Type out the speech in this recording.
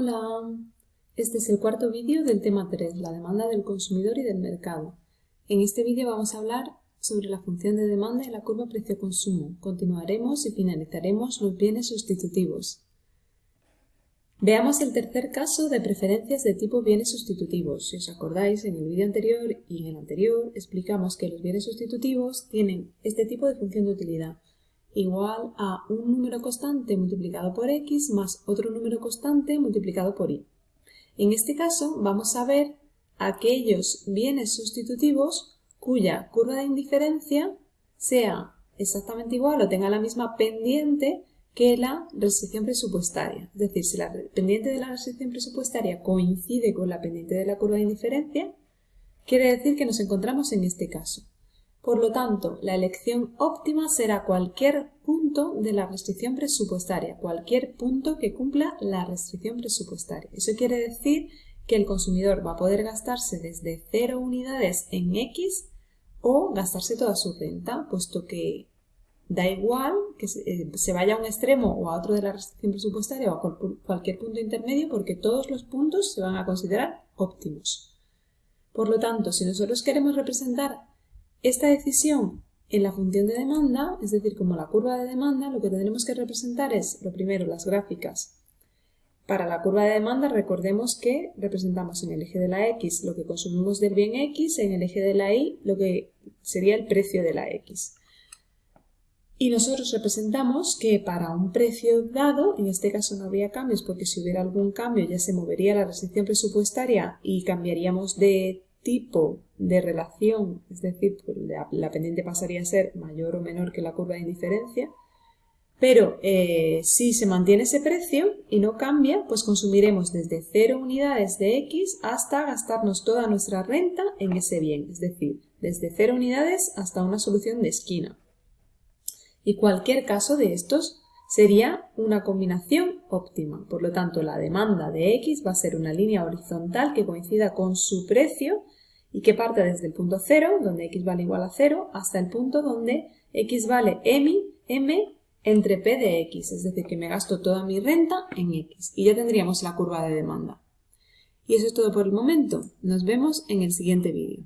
Hola, este es el cuarto vídeo del tema 3, la demanda del consumidor y del mercado. En este vídeo vamos a hablar sobre la función de demanda y la curva precio-consumo. Continuaremos y finalizaremos los bienes sustitutivos. Veamos el tercer caso de preferencias de tipo bienes sustitutivos. Si os acordáis, en el vídeo anterior y en el anterior explicamos que los bienes sustitutivos tienen este tipo de función de utilidad igual a un número constante multiplicado por x más otro número constante multiplicado por y. En este caso vamos a ver aquellos bienes sustitutivos cuya curva de indiferencia sea exactamente igual o tenga la misma pendiente que la restricción presupuestaria. Es decir, si la pendiente de la restricción presupuestaria coincide con la pendiente de la curva de indiferencia, quiere decir que nos encontramos en este caso. Por lo tanto, la elección óptima será cualquier punto de la restricción presupuestaria, cualquier punto que cumpla la restricción presupuestaria. Eso quiere decir que el consumidor va a poder gastarse desde 0 unidades en X o gastarse toda su renta, puesto que da igual que se eh, vaya a un extremo o a otro de la restricción presupuestaria o a cualquier punto intermedio porque todos los puntos se van a considerar óptimos. Por lo tanto, si nosotros queremos representar esta decisión en la función de demanda, es decir, como la curva de demanda, lo que tendremos que representar es, lo primero, las gráficas. Para la curva de demanda, recordemos que representamos en el eje de la X lo que consumimos del bien X, en el eje de la Y lo que sería el precio de la X. Y nosotros representamos que para un precio dado, en este caso no habría cambios porque si hubiera algún cambio ya se movería la restricción presupuestaria y cambiaríamos de tipo de relación, es decir, pues, la, pendiente pasaría a ser mayor o menor que la curva de indiferencia, pero eh, si se mantiene ese precio y no cambia, pues consumiremos desde 0 unidades de X hasta gastarnos toda nuestra renta en ese bien, es decir, desde 0 unidades hasta una solución de esquina. Y cualquier caso de estos sería una combinación óptima. Por lo tanto, la demanda de X va a ser una línea horizontal que coincida con su precio y que parte desde el punto 0, donde X vale igual a 0, hasta el punto donde X vale M, M entre P de X, es decir, que me gasto toda mi renta en X. Y ya tendríamos la curva de demanda. Y eso es todo por el momento. Nos vemos en el siguiente vídeo.